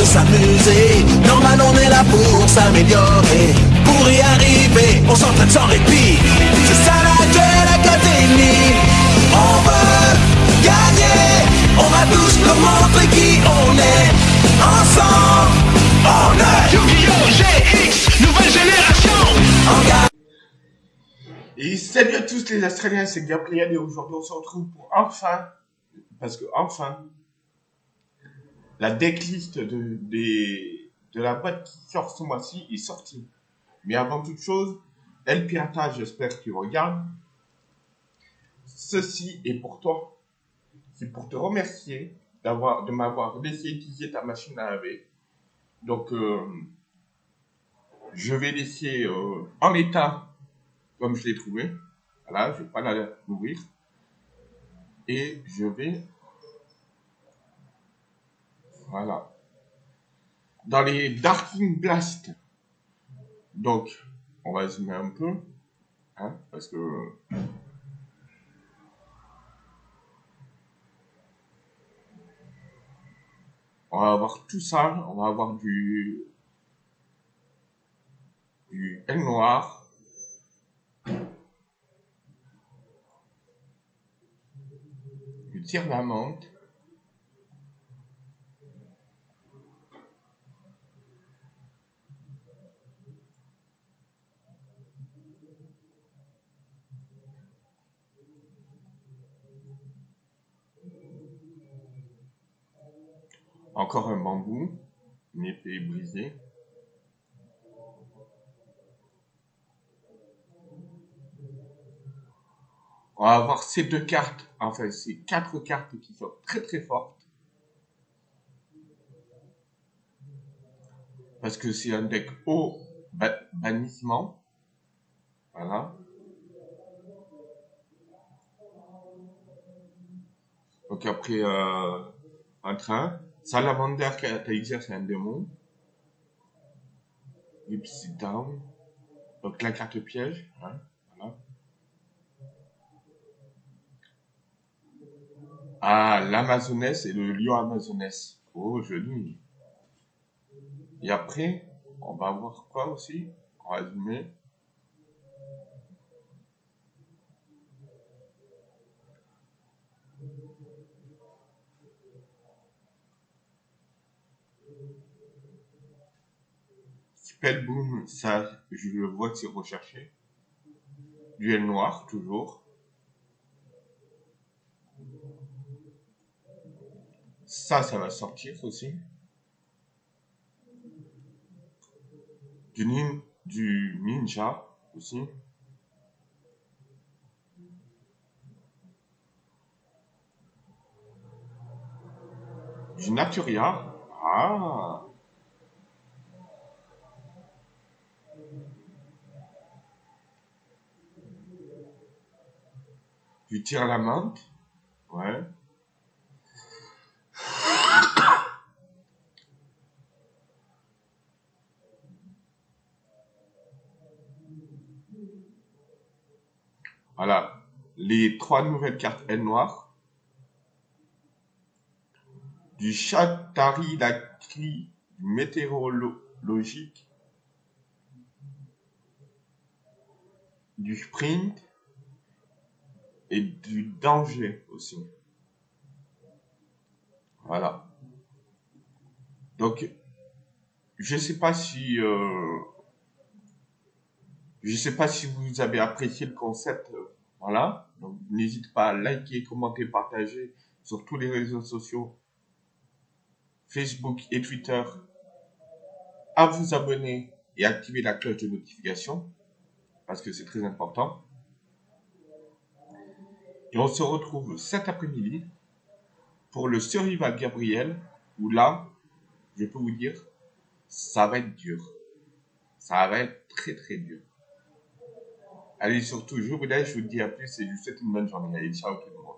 de s'amuser. Normal, on est là pour s'améliorer. Pour y arriver, on s'entraîne sans répit. C'est ça la Duel Académie. On veut gagner. On va tous nous montrer qui on est. Ensemble, on est Yu-Gi-Oh! GX, nouvelle génération. Et salut à tous les Australiens, c'est Gabriel et aujourd'hui on se retrouve pour enfin, parce que enfin, la decklist de, la boîte qui sort ce mois-ci est sortie. Mais avant toute chose, El Pirata, j'espère que tu regardes. Ceci est pour toi. C'est pour te remercier de m'avoir laissé utiliser ta machine à laver. Donc, euh, je vais laisser euh, en état comme je l'ai trouvé. Voilà, je vais pas la l'ouvrir. Et je vais... Voilà. Dans les Darking Blast. Donc, on va zoomer un peu. Hein, parce que... On va avoir tout ça. On va avoir du... Du L noir. du tire-la-menthe, encore un bambou, une épée brisée, On va avoir ces deux cartes, enfin ces quatre cartes qui sont très très fortes. Parce que c'est un deck au bannissement. Voilà. Donc après, euh, un train. Salamander catalyseur, c'est un démon. Ipsy Down. Donc la carte piège. Hein. Ah, l'Amazonesse et le lion Amazonesse. Oh, joli. Et après, on va voir quoi aussi? En résumé. Spellboom, ça, je le vois que c'est recherché. Duel noir, toujours. Ça, ça va sortir aussi. Du, nin, du ninja aussi. Du naturia. Ah. Du tir à la menthe. Ouais. Voilà, les trois nouvelles cartes L noires. Du Chatari du météorologique. Du sprint. Et du danger aussi. Voilà. Donc, je sais pas si... Euh, je sais pas si vous avez apprécié le concept. Voilà. Donc, n'hésitez pas à liker, commenter, partager sur tous les réseaux sociaux. Facebook et Twitter. À vous abonner et activer la cloche de notification. Parce que c'est très important. Et on se retrouve cet après-midi pour le Survival Gabriel. Où là, je peux vous dire, ça va être dur. Ça va être très très dur. Allez, surtout, je vous laisse, je vous dis à plus et je vous souhaite une bonne journée. Allez, ciao tout le monde.